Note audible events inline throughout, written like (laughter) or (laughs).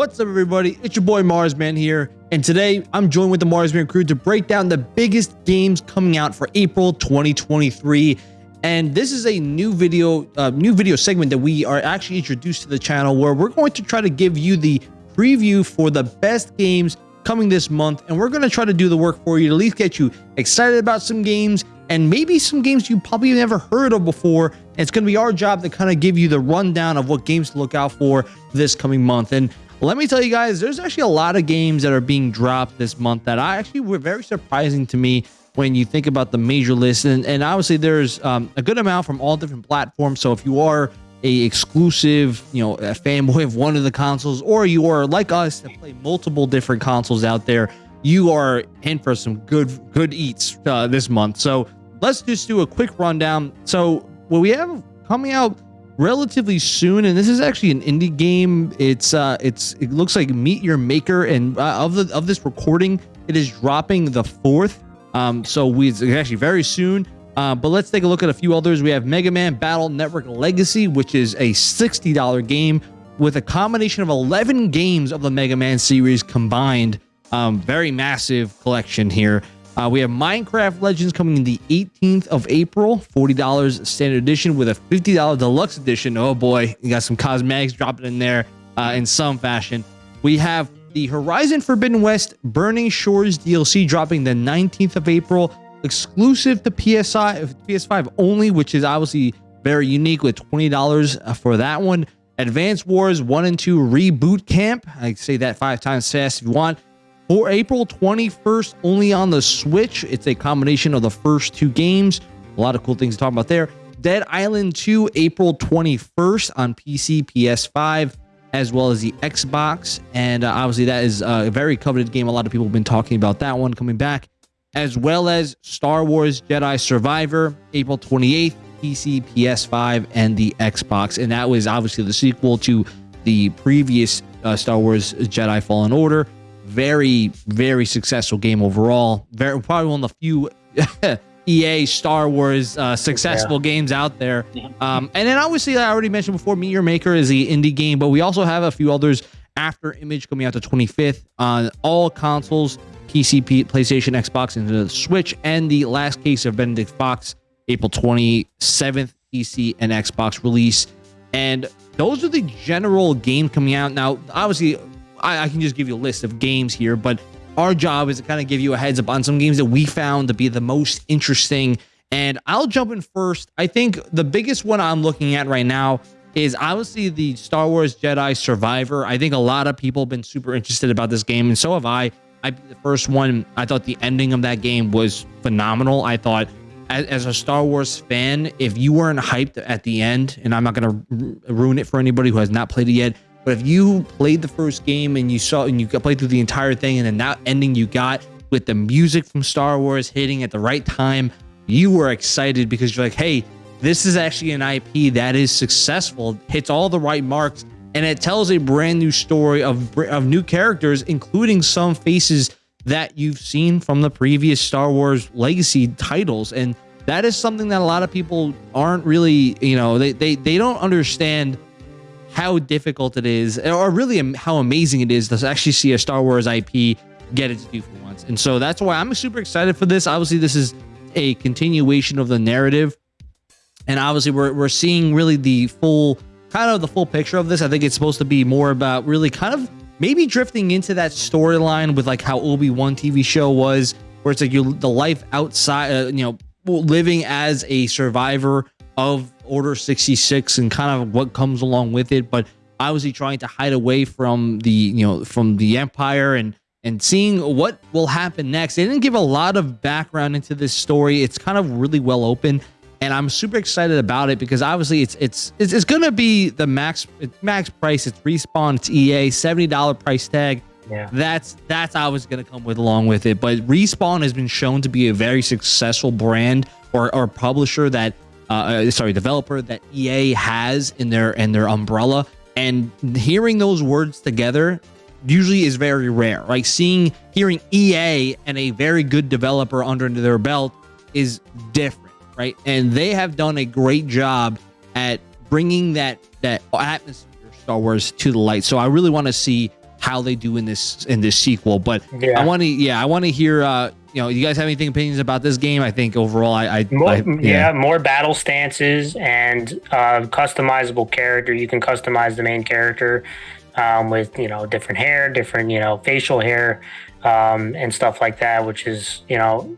What's up, everybody? It's your boy Marsman here, and today I'm joined with the Marsman crew to break down the biggest games coming out for April 2023. And this is a new video, uh, new video segment that we are actually introduced to the channel, where we're going to try to give you the preview for the best games coming this month, and we're going to try to do the work for you to at least get you excited about some games and maybe some games you probably never heard of before. And it's going to be our job to kind of give you the rundown of what games to look out for this coming month. And let me tell you guys, there's actually a lot of games that are being dropped this month that I actually were very surprising to me when you think about the major list. And, and obviously, there's um, a good amount from all different platforms. So if you are a exclusive, you know, a fanboy of one of the consoles, or you are like us that play multiple different consoles out there, you are in for some good good eats uh, this month. So let's just do a quick rundown. So what we have coming out relatively soon and this is actually an indie game. It's uh it's it looks like meet your maker and uh, of the of this recording it is dropping the fourth. Um so we actually very soon. Uh, but let's take a look at a few others. We have mega man battle network legacy which is a 60 dollar game with a combination of 11 games of the mega man series combined. Um very massive collection here uh, we have Minecraft Legends coming in the 18th of April, $40 standard edition with a $50 deluxe edition. Oh boy, you got some cosmetics dropping in there uh, in some fashion. We have the Horizon Forbidden West Burning Shores DLC dropping the 19th of April, exclusive to PSI, PS5 only, which is obviously very unique with $20 for that one. Advance Wars 1 and 2 Reboot Camp. I say that five times fast if you want for April 21st, only on the Switch. It's a combination of the first two games. A lot of cool things to talk about there. Dead Island 2, April 21st on PC, PS5, as well as the Xbox. And uh, obviously, that is a very coveted game. A lot of people have been talking about that one coming back, as well as Star Wars Jedi Survivor, April 28th, PC, PS5, and the Xbox. And that was obviously the sequel to the previous uh, Star Wars Jedi Fallen Order very, very successful game overall. Very probably one of the few (laughs) EA Star Wars uh, successful yeah. games out there. Um, and then obviously, I already mentioned before, Meet Your Maker is the indie game, but we also have a few others after Image coming out the 25th on all consoles, PC, PlayStation, Xbox, and the Switch. And the last case of Benedict Fox, April 27th, PC and Xbox release. And those are the general game coming out. Now, obviously, I, I can just give you a list of games here, but our job is to kind of give you a heads up on some games that we found to be the most interesting. And I'll jump in first. I think the biggest one I'm looking at right now is obviously the Star Wars Jedi Survivor. I think a lot of people have been super interested about this game, and so have I. I the first one, I thought the ending of that game was phenomenal. I thought as, as a Star Wars fan, if you weren't hyped at the end, and I'm not going to ruin it for anybody who has not played it yet, but if you played the first game and you saw and you played through the entire thing and then that ending you got with the music from Star Wars hitting at the right time, you were excited because you're like, hey, this is actually an IP that is successful, hits all the right marks, and it tells a brand new story of, of new characters, including some faces that you've seen from the previous Star Wars legacy titles. And that is something that a lot of people aren't really, you know, they they, they don't understand how difficult it is, or really how amazing it is to actually see a Star Wars IP get its due for once. And so that's why I'm super excited for this. Obviously, this is a continuation of the narrative. And obviously, we're, we're seeing really the full, kind of the full picture of this. I think it's supposed to be more about really kind of maybe drifting into that storyline with like how Obi-Wan TV show was, where it's like you the life outside, uh, you know, living as a survivor of Order 66 and kind of what comes along with it, but obviously trying to hide away from the, you know, from the Empire and and seeing what will happen next. They didn't give a lot of background into this story. It's kind of really well open and I'm super excited about it because obviously it's it's it's, it's going to be the max max price. It's respawn. It's EA seventy dollar price tag. Yeah. That's that's always going to come with along with it. But respawn has been shown to be a very successful brand or or publisher that uh, uh, sorry, developer that EA has in their in their umbrella. And hearing those words together usually is very rare. Like seeing hearing EA and a very good developer under their belt is different, right? And they have done a great job at bringing that that atmosphere Star Wars to the light. So I really want to see how they do in this in this sequel. But Yeah. I want to, yeah, I want to hear. uh You know, you guys have anything opinions about this game? I think overall, I, I, More, I yeah. more battle stances and uh, customizable character. You can customize the main character um, with you know different hair, different you know facial hair, um, and stuff like that. Which is you know,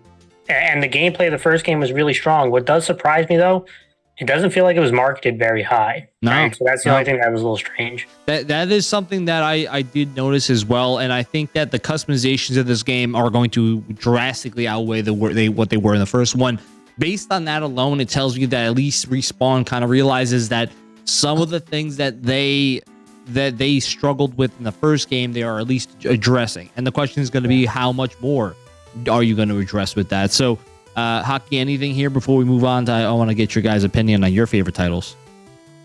and the gameplay of the first game was really strong. What does surprise me though, it doesn't feel like it was marketed very high. No, So that's the no. only thing that was a little strange. That that is something that I I did notice as well, and I think that the customizations of this game are going to drastically outweigh the they what they were in the first one. Based on that alone, it tells you that at least respawn kind of realizes that some of the things that they that they struggled with in the first game, they are at least addressing. And the question is going to be how much more are you going to address with that? So, uh, hockey, anything here before we move on? To, I want to get your guys' opinion on your favorite titles.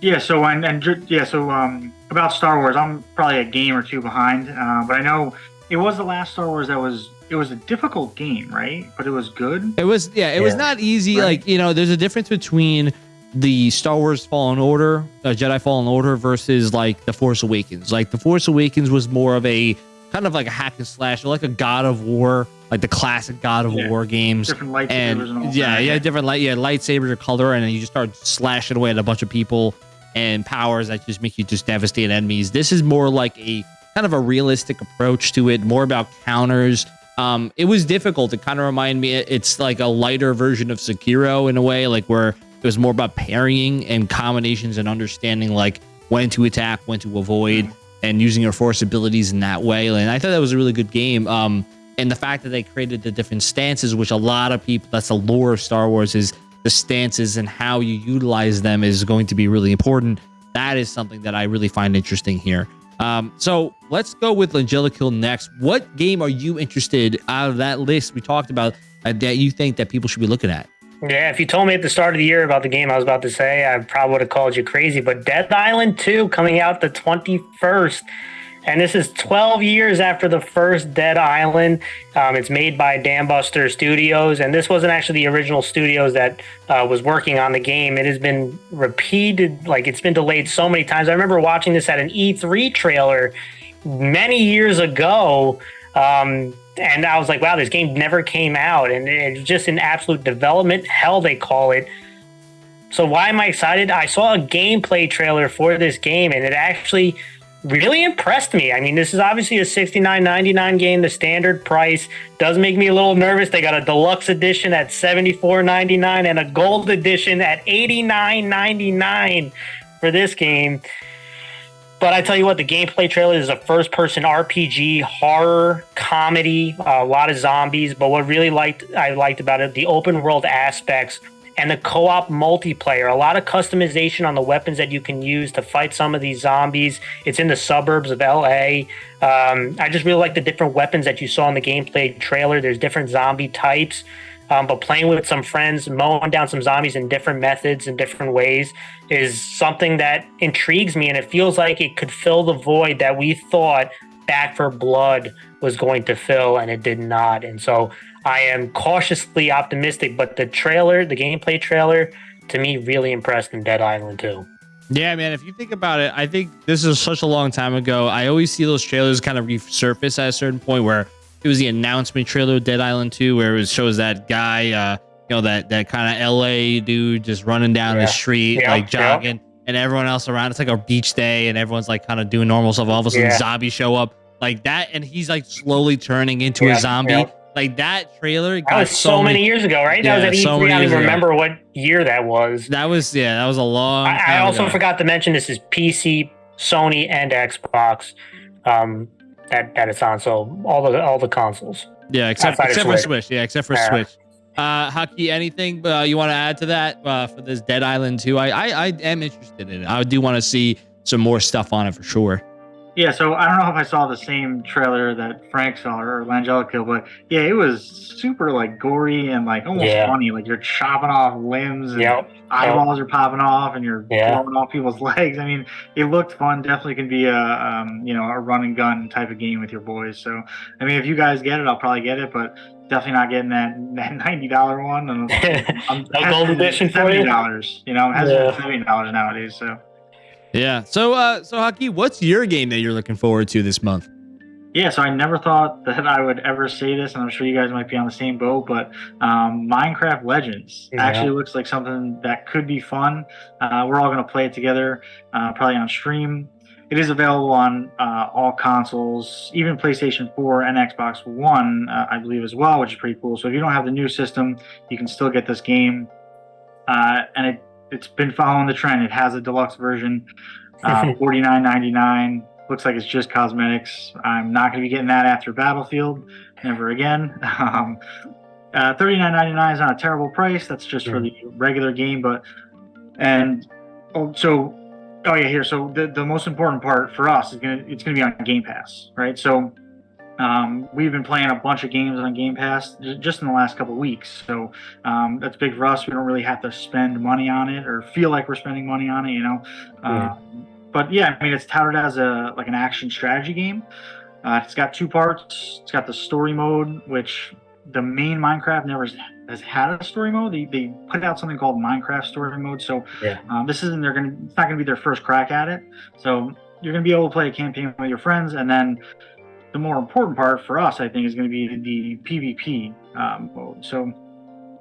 Yeah, so and, and yeah, so um, about Star Wars, I'm probably a game or two behind, uh, but I know it was the last Star Wars that was it was a difficult game, right? But it was good. It was yeah, it was not easy. Right. Like you know, there's a difference between the Star Wars Fallen Order, uh, Jedi Fallen Order versus like the Force Awakens. Like the Force Awakens was more of a kind of like a hack and slash, like a God of War, like the classic God of Yeah. War games. Different lightsabers And and, all yeah, that. yeah, different light, yeah, lightsabers or color, and then you just start slashing away at a bunch of people and powers that just make you just devastate enemies. This is more like a kind of a realistic approach to it, more about counters. Um, it was difficult. It kind of reminded me. It's like a lighter version of Sekiro in a way, like where it was more about parrying and combinations and understanding like when to attack, when to avoid, and using your force abilities in that way. And I thought that was a really good game. Um, and the fact that they created the different stances, which a lot of people, that's the lore of Star Wars, is the stances and how you utilize them is going to be really important. That is something that I really find interesting here. Um, so let's go with Angelica next. What game are you interested out of that list we talked about uh, that you think that people should be looking at? Yeah, if you told me at the start of the year about the game I was about to say, I probably would have called you crazy. But Dead Island 2 coming out the 21st. And this is 12 years after the first Dead Island. Um, it's made by Dambuster Studios. And this wasn't actually the original studios that uh, was working on the game. It has been repeated, like it's been delayed so many times. I remember watching this at an E3 trailer many years ago. Um, and I was like, wow, this game never came out. And it's just an absolute development hell, they call it. So, why am I excited? I saw a gameplay trailer for this game and it actually really impressed me. I mean, this is obviously a $69.99 game, the standard price. Does make me a little nervous. They got a deluxe edition at $74.99 and a gold edition at $89.99 for this game. But I tell you what, the gameplay trailer is a first person RPG, horror, comedy, a lot of zombies. But what really liked I liked about it, the open world aspects and the co-op multiplayer. A lot of customization on the weapons that you can use to fight some of these zombies. It's in the suburbs of LA. Um, I just really like the different weapons that you saw in the gameplay trailer. There's different zombie types. Um, but playing with some friends, mowing down some zombies in different methods and different ways is something that intrigues me. And it feels like it could fill the void that we thought Back 4 Blood was going to fill, and it did not. And so I am cautiously optimistic. But the trailer, the gameplay trailer, to me, really impressed in Dead Island 2. Yeah, man. If you think about it, I think this is such a long time ago. I always see those trailers kind of resurface at a certain point where it was the announcement trailer of Dead Island 2, where it shows that guy, uh, you know, that that kind of LA dude just running down Yeah. the street, Yeah, like yeah. jogging, and everyone else around. It's like a beach day, and everyone's like kind of doing normal stuff. All of a sudden, Yeah. zombies show up like that, and he's like slowly turning into Yeah, a zombie. Like that trailer That was so, many years ago, right? Yeah, that was at so E3. many I don't even ago. remember what year that was. That was yeah, that was a long. I, I also ago. forgot to mention this is PC, Sony, and Xbox. Um, that that it's on. So all the all the consoles. Yeah, except except for Switch. Switch. Yeah, except for Yeah. Switch. Uh, Hockey, anything uh, you want to add to that uh, for this Dead Island 2? I, I I am interested in it. I do want to see some more stuff on it for sure. Yeah, so I don't know if I saw the same trailer that Frank saw or Langelico, but yeah, it was super like gory and like almost Yeah. funny. Like you're chopping off limbs and Yep. eyeballs are popping off and you're Yeah. blowing off people's (laughs) legs. I mean, it looked fun. Definitely can be a um, you know a run and gun type of game with your boys. So I mean, if you guys get it, I'll probably get it, but definitely not getting that (laughs) that ninety dollar one. And (laughs) I'm No gold edition for you? seventy dollars. You know, it has Yeah. seventy dollars nowadays. So. Yeah. So uh, so Hockey, what's your game that you're looking forward to this month? Yeah, so I never thought that I would ever say this, and I'm sure you guys might be on the same boat, but um, Minecraft Legends yeah. actually looks like something that could be fun. Uh, we're all going to play it together, uh, probably on stream. It is available on uh, all consoles, even PlayStation 4 and Xbox One, uh, I believe, as well, which is pretty cool. So if you don't have the new system, you can still get this game. Uh, and it, it's been following the trend. It has a deluxe version, uh, (laughs) $49.99 looks like it's just cosmetics. I'm not going to be getting that after Battlefield, never again. (laughs) Um, uh, $39.99 is not a terrible price. That's just for the regular game, but and oh, so oh yeah, here. So the the most important part for us is gonna it's gonna be on Game Pass, right? So um, we've been playing a bunch of games on Game Pass just in the last couple weeks, so um, that's big for us. We don't really have to spend money on it or feel like we're spending money on it, you know. Uh, but yeah, I mean, it's touted as a like an action strategy game. Uh, it's got two parts. It's got the story mode, which the main Minecraft never has had a story mode. They, they put out something called Minecraft Story Mode. So yeah. um, this isn't they're gonna it's not gonna be their first crack at it. So you're gonna be able to play a campaign with your friends, and then the more important part for us, I think, is going to be the PvP um, mode. So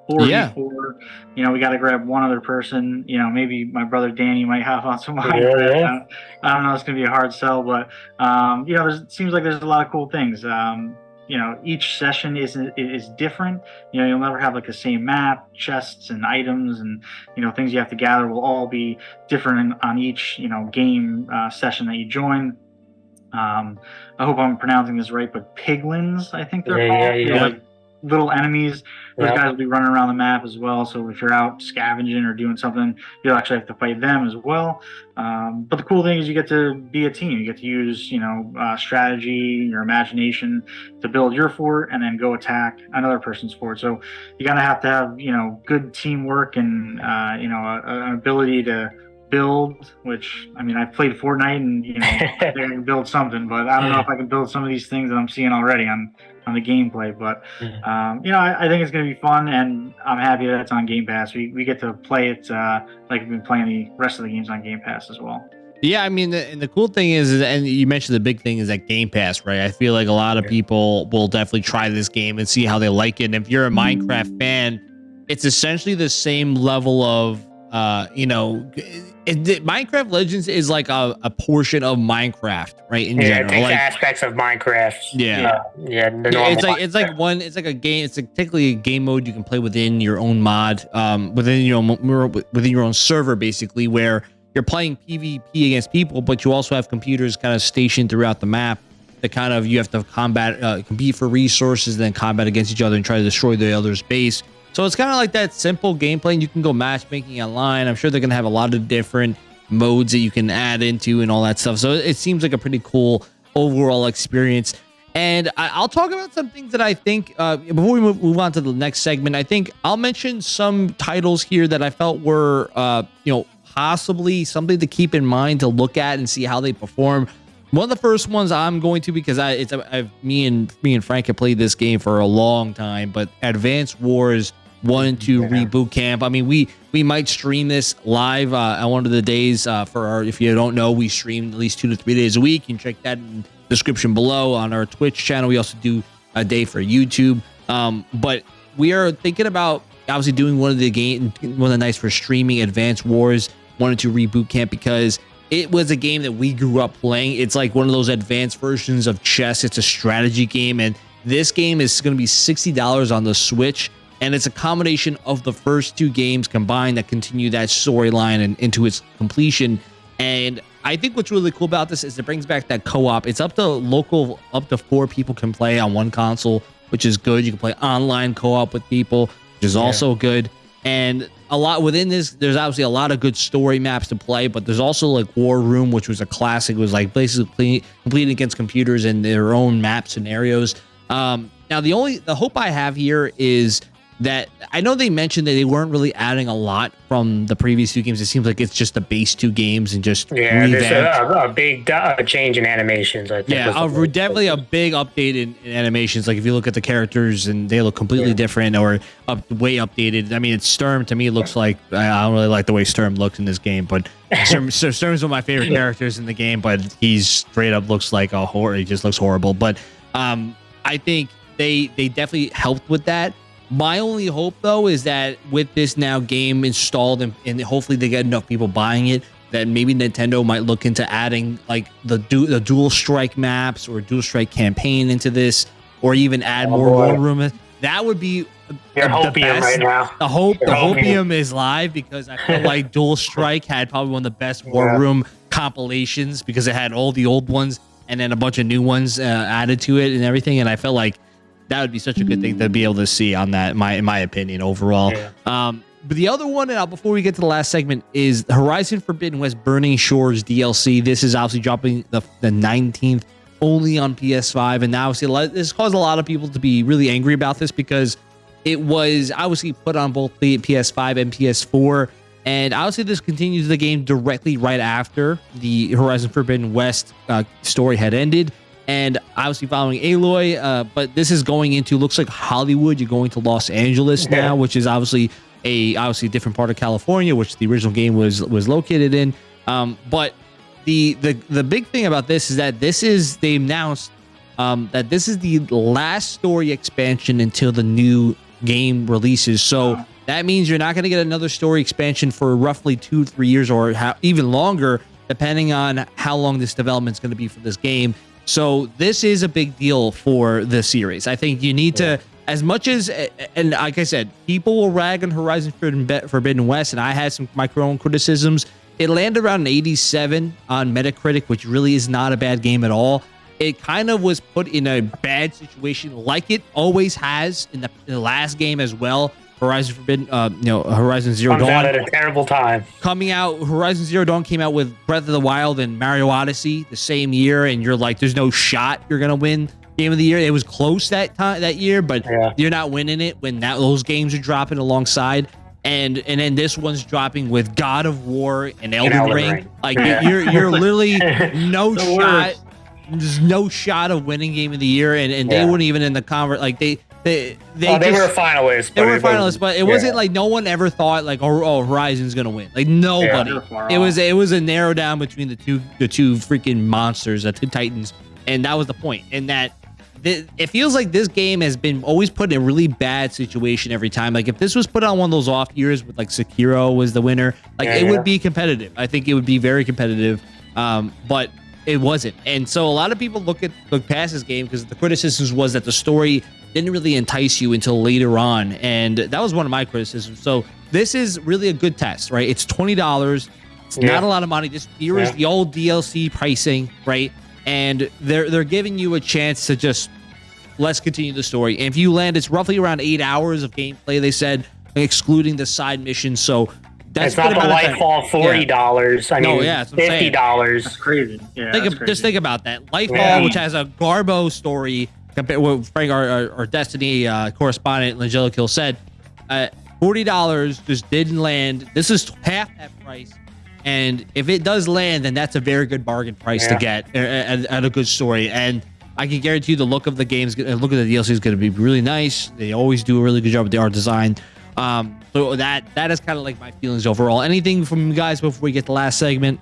four yeah. four. You know, we got to grab one other person. You know, maybe my brother Danny might have on some Minecraft. (laughs) Yeah, I don't know. It's gonna be a hard sell, but um, you know, it seems like there's a lot of cool things. Um, you know, each session is is different. You know, you'll never have like the same map, chests and items, and you know things you have to gather will all be different on each you know game uh, session that you join. Um, I hope I'm pronouncing this right, but piglins, I think they're yeah, called. Yeah, yeah. Like little enemies. Those guys will be running around the map as well. So if you're out scavenging or doing something, you'll actually have to fight them as well. Um, but the cool thing is you get to be a team. You get to use, you know, uh, strategy, your imagination to build your fort and then go attack another person's fort. So you gotta have to have, you know, good teamwork and, uh, you know, an ability to build, which I mean, I've played Fortnite and you know, (laughs) I can build something, but I don't know if I can build some of these things that I'm seeing already on on the gameplay. But mm-hmm. um, you know, I, I, think it's going to be fun, and I'm happy that it's on Game Pass. We we get to play it uh, like we've been playing the rest of the games on Game Pass as well. Yeah, I mean, the, and the cool thing is, and you mentioned the big thing is that Game Pass, right? I feel like a lot of people will definitely try this game and see how they like it. And if you're a Minecraft fan, it's essentially the same level of, uh, you know, it, Minecraft Legends is like a, a portion of Minecraft, right? In yeah, general, it takes like, aspects of Minecraft. Yeah, yeah. yeah it's like it's like one. It's like a game. It's like technically a game mode you can play within your own mod, um, within your own within your own server, basically, where you're playing PvP against people, but you also have computers kind of stationed throughout the map that kind of you have to combat, uh, compete for resources, then combat against each other and try to destroy the other's base. So it's kind of like that simple gameplay. And you can go matchmaking online. I'm sure they're going to have a lot of different modes that you can add into and all that stuff. So it seems like a pretty cool overall experience. And I, will talk about some things that I think uh, before we move, move, on to the next segment. I think I'll mention some titles here that I felt were, uh, you know, possibly something to keep in mind to look at and see how they perform. One of the first ones I'm going to because I it's I've, me and me and Frank have played this game for a long time, but Advance Wars one to yeah. reboot camp. I mean, we we might stream this live uh, on one of the days uh, for our. If you don't know, we stream at least two to three days a week. You can check that in the description below on our Twitch channel. We also do a day for YouTube. Um, but we are thinking about obviously doing one of the game one of the nights for streaming Advance Wars wanted to reboot camp because it was a game that we grew up playing. It's like one of those advanced versions of chess. It's a strategy game, and this game is going to be sixty dollars on the Switch and it's a combination of the first two games combined that continue that storyline and into its completion. And I think what's really cool about this is it brings back that co-op. It's up to local, up to four people can play on one console, which is good. You can play online co-op with people, which is yeah. also good. And a lot within this, there's obviously a lot of good story maps to play, but there's also like War Room, which was a classic. It was like basically competing against computers in their own map scenarios. Um, now the only the hope I have here is that I know they mentioned that they weren't really adding a lot from the previous two games. It seems like it's just the base two games and just yeah, there's a, a, big uh, change in animations. I think yeah, a, definitely a big update in, in, animations. Like if you look at the characters and they look completely yeah. different or up, way updated. I mean, it's Sturm to me looks like I don't really like the way Sturm looks in this game, but (laughs) Sturm, Sturm's one of my favorite characters in the game. But he's straight up looks like a horror. He just looks horrible. But um, I think they they definitely helped with that my only hope, though, is that with this now game installed and, and hopefully they get enough people buying it, that maybe Nintendo might look into adding like the du- the dual strike maps or dual strike campaign into this, or even add oh, more war room. That would be your hopium right now. The hope the hopium. is live because I feel like Dual (laughs) Strike had probably one of the best War yeah. Room compilations because it had all the old ones and then a bunch of new ones uh, added to it and everything. And I felt like that would be such a good thing to be able to see on that. My in my opinion, overall. Yeah. Um, but the other one, and before we get to the last segment, is Horizon Forbidden West Burning Shores DLC. This is obviously dropping the the 19th only on PS5, and now see this caused a lot of people to be really angry about this because it was obviously put on both the PS5 and PS4. And obviously, this continues the game directly right after the Horizon Forbidden West uh, story had ended and obviously following Aloy. Uh, but this is going into looks like Hollywood. You're going to Los Angeles now, which is obviously a obviously a different part of California, which the original game was was located in. Um, but the the the big thing about this is that this is they announced um, that this is the last story expansion until the new game releases. So. That means you're not going to get another story expansion for roughly two, three years, or even longer, depending on how long this development is going to be for this game. So this is a big deal for the series. I think you need yeah. to, as much as, and like I said, people will rag on Horizon Forbidden West, and I had some my own criticisms. It landed around an 87 on Metacritic, which really is not a bad game at all. It kind of was put in a bad situation, like it always has in the, in the last game as well. Horizon Forbidden, uh, you know, Horizon Zero Comes Dawn. out at a terrible time. Coming out, Horizon Zero Dawn came out with Breath of the Wild and Mario Odyssey the same year, and you're like, there's no shot you're gonna win Game of the Year. It was close that time that year, but yeah. you're not winning it when that those games are dropping alongside. And and then this one's dropping with God of War and Elden, Elden Ring. Ring. Like yeah. you're (laughs) you're literally no shot. There's no shot of winning Game of the Year, and, and yeah. they weren't even in the convert. Like they they they, oh, they just, were finalists. They were finalists, but it yeah. wasn't like no one ever thought like oh, oh Horizon's gonna win. Like nobody. Yeah, it was it was a narrow down between the two the two freaking monsters, the two titans, and that was the point. And that it feels like this game has been always put in a really bad situation every time. Like if this was put on one of those off years with like Sekiro was the winner, like yeah, it would be competitive. I think it would be very competitive. Um, but it wasn't. And so a lot of people look at look past this game because the criticisms was that the story didn't really entice you until later on. And that was one of my criticisms. So this is really a good test, right? It's $20. It's yeah. not a lot of money. This here yeah. is the old DLC pricing, right? And they're they're giving you a chance to just let's continue the story. And if you land, it's roughly around eight hours of gameplay, they said, excluding the side missions. So that's it's not the Lightfall forty dollars. Yeah. I mean, no, yeah, fifty dollars. That's crazy. Yeah, think that's of, crazy. Just think about that. Lightfall, yeah. which has a Garbo story, compared with Frank, our, our, our Destiny uh, correspondent, Angelica said, uh, forty dollars just didn't land. This is half that price. And if it does land, then that's a very good bargain price yeah. to get and, and a good story. And I can guarantee you the look of the game's look of the DLC is going to be really nice. They always do a really good job with the art design. Um, so that that is kind of like my feelings overall. Anything from you guys before we get the last segment?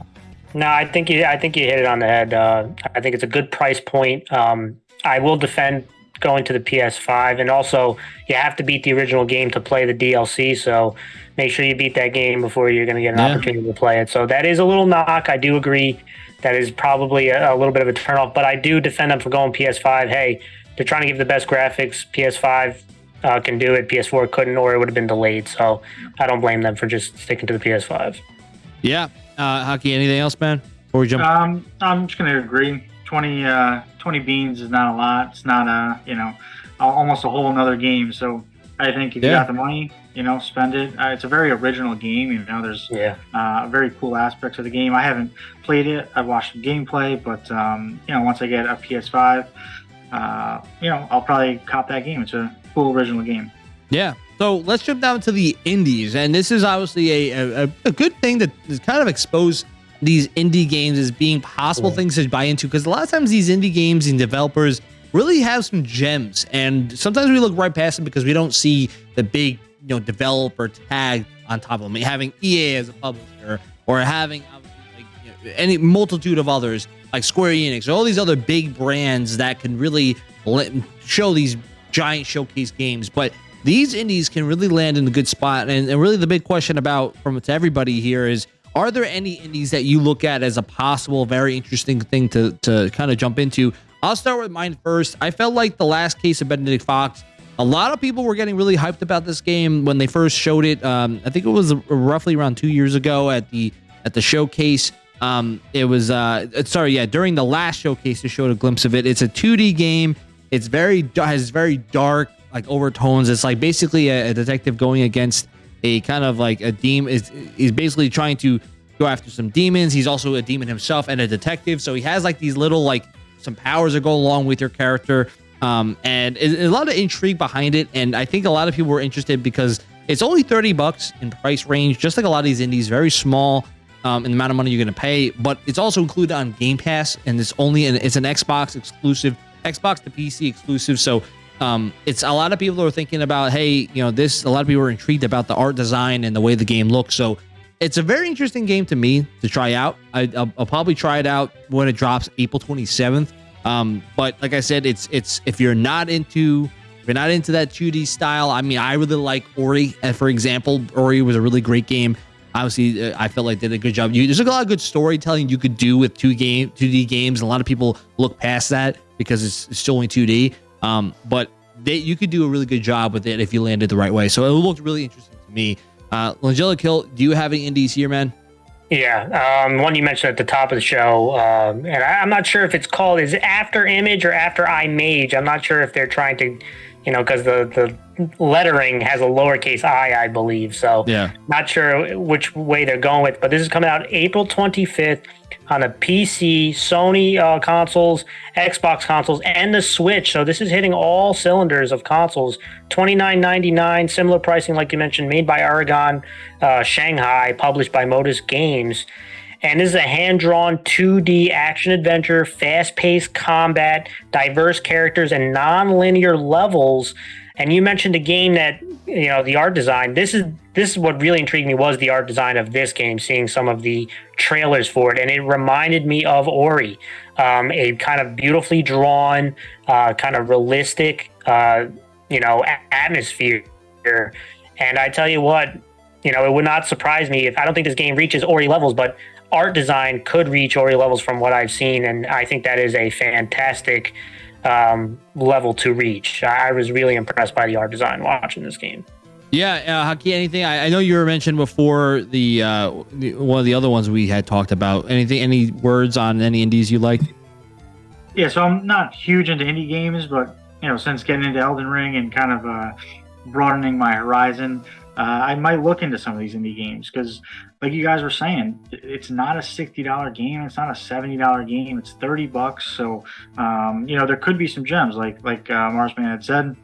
No, I think you I think you hit it on the head. Uh, I think it's a good price point. Um, I will defend going to the PS5, and also you have to beat the original game to play the DLC. So make sure you beat that game before you're going to get an yeah. opportunity to play it. So that is a little knock. I do agree. That is probably a, a little bit of a turnoff, but I do defend them for going PS5. Hey, they're trying to give the best graphics. PS5 uh, can do it. PS4 couldn't, or it would have been delayed. So I don't blame them for just sticking to the PS5. Yeah, uh, hockey. Anything else, man? Before we jump, um, I'm just gonna agree. 20, uh, 20 beans is not a lot. It's not a you know almost a whole another game. So I think if yeah. you got the money, you know, spend it. Uh, it's a very original game. You know, there's yeah. uh, a very cool aspects of the game. I haven't played it. I've watched gameplay, but um, you know, once I get a PS5, uh, you know, I'll probably cop that game. It's a cool original game. Yeah. So let's jump down to the indies, and this is obviously a a, a good thing that is kind of expose these indie games as being possible yeah. things to buy into because a lot of times these indie games and developers really have some gems, and sometimes we look right past them because we don't see the big you know developer tag on top of them. Having EA as a publisher or having like, you know, any multitude of others like Square Enix or all these other big brands that can really show these giant showcase games, but these indies can really land in a good spot. And, and really, the big question about from to everybody here is: Are there any indies that you look at as a possible, very interesting thing to to kind of jump into? I'll start with mine first. I felt like the last case of Benedict Fox. A lot of people were getting really hyped about this game when they first showed it. Um, I think it was roughly around two years ago at the at the showcase. Um, it was uh, sorry, yeah, during the last showcase, they showed a glimpse of it. It's a 2D game. It's very has very dark like overtones. It's like basically a, a detective going against a kind of like a demon. Is he's basically trying to go after some demons. He's also a demon himself and a detective. So he has like these little like some powers that go along with your character. Um, and a lot of intrigue behind it. And I think a lot of people were interested because it's only 30 bucks in price range, just like a lot of these indies, very small um, in the amount of money you're going to pay. But it's also included on Game Pass, and it's only an, it's an Xbox exclusive, Xbox to PC exclusive. So um, it's a lot of people are thinking about, hey, you know, this. A lot of people are intrigued about the art design and the way the game looks. So it's a very interesting game to me to try out. I, will probably try it out when it drops April 27th. Um, but like I said, it's it's if you're not into if you're not into that 2D style, I mean, I really like Ori. Uh, for example, Ori was a really great game. Obviously, uh, I felt like they did a good job. You, there's a lot of good storytelling you could do with two game 2D games. A lot of people look past that because it's, it's still only 2D. Um, but they, you could do a really good job with it if you landed the right way. So it looked really interesting to me. Uh, Langella Kill, do you have any indies here, man? Yeah, um, one you mentioned at the top of the show, um, and I, am not sure if it's called is it After Image or After Image. I'm not sure if they're trying to, you know, because the the lettering has a lowercase i, I believe. So yeah, not sure which way they're going with. But this is coming out April 25th on the PC, Sony uh, consoles, Xbox consoles, and the Switch. So this is hitting all cylinders of consoles. Twenty nine ninety nine, similar pricing like you mentioned, made by Aurogon uh, Shanghai, published by Modus Games. And this is a hand drawn 2D action adventure, fast paced combat, diverse characters, and non linear levels and you mentioned a game that you know the art design. This is this is what really intrigued me was the art design of this game. Seeing some of the trailers for it, and it reminded me of Ori, um, a kind of beautifully drawn, uh, kind of realistic, uh, you know, atmosphere. And I tell you what, you know, it would not surprise me if I don't think this game reaches Ori levels, but art design could reach Ori levels from what I've seen, and I think that is a fantastic um, level to reach. I was really impressed by the art design watching this game. Yeah, uh, Haki, anything? I, I, know you were mentioned before the, uh, the, one of the other ones we had talked about. Anything? Any words on any indies you like? Yeah, so I'm not huge into indie games, but you know, since getting into Elden Ring and kind of uh, broadening my horizon, uh, I might look into some of these indie games because, like you guys were saying, it's not a sixty dollar game. It's not a seventy dollar game. It's thirty bucks. So, um, you know, there could be some gems, like like uh, Marsman had said.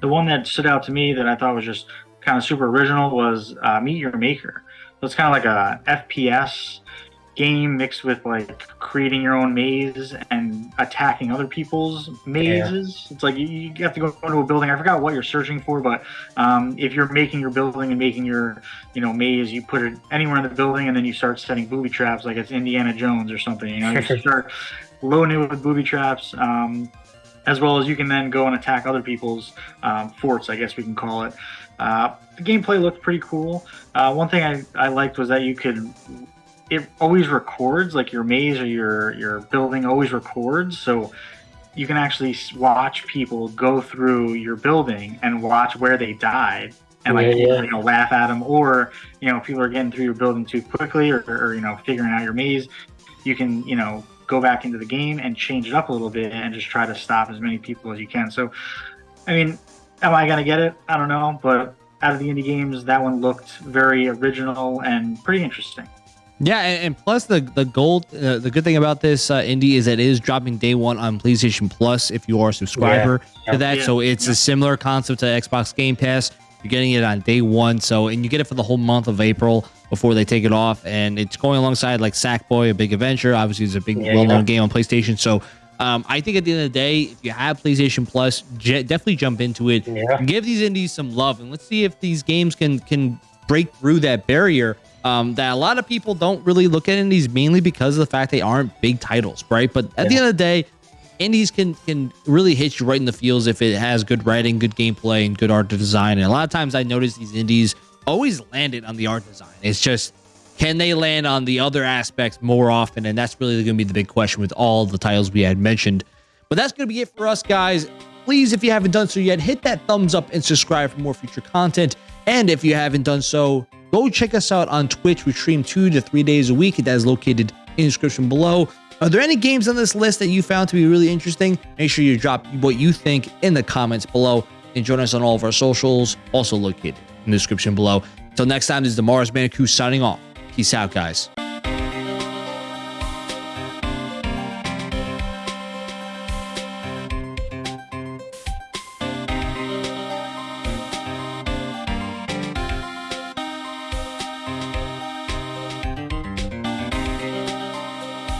The one that stood out to me that I thought was just kind of super original was uh, Meet Your Maker. So it's kind of like a FPS game mixed with like creating your own maze and attacking other people's mazes. Yeah. It's like you, you, have to go into a building. I forgot what you're searching for, but um, if you're making your building and making your you know maze, you put it anywhere in the building, and then you start setting booby traps like it's Indiana Jones or something. You know, you (laughs) start loading it with booby traps. Um, as well as you can then go and attack other people's um, forts, I guess we can call it. Uh, the gameplay looked pretty cool. Uh, one thing I, I liked was that you could it always records like your maze or your your building always records. So you can actually watch people go through your building and watch where they died and like yeah, yeah. you know laugh at them or you know people are getting through your building too quickly or, or you know figuring out your maze you can you know go back into the game and change it up a little bit and just try to stop as many people as you can. So i mean am i gonna get it? I don't know. But out of the indie games that one looked very original and pretty interesting Yeah, and, and plus the the gold, uh, the good thing about this uh, indie is that it is dropping day one on PlayStation Plus if you are a subscriber Yeah. to that. Yeah. So it's Yeah. a similar concept to Xbox Game Pass. You're getting it on day one, so and you get it for the whole month of April before they take it off, and it's going alongside like Sackboy, a big adventure. Obviously, it's a big well-known yeah. game on PlayStation. So. Um, I think at the end of the day, if you have PlayStation Plus, j- definitely jump into it. Yeah. Give these indies some love, and let's see if these games can can break through that barrier um, that a lot of people don't really look at indies mainly because of the fact they aren't big titles, right? But at the end of the day, indies can can really hit you right in the feels if it has good writing, good gameplay, and good art design. And a lot of times I notice these indies always landed on the art design. It's just can they land on the other aspects more often? And that's really going to be the big question with all the titles we had mentioned. But that's going to be it for us, guys. Please, if you haven't done so yet, hit that thumbs up and subscribe for more future content. And if you haven't done so, go check us out on Twitch. We stream two to three days a week. That is located in the description below. Are there any games on this list that you found to be really interesting? Make sure you drop what you think in the comments below and join us on all of our socials, also located in the description below. Until next time, this is the Mars Bandicoot signing off. Peace out, guys.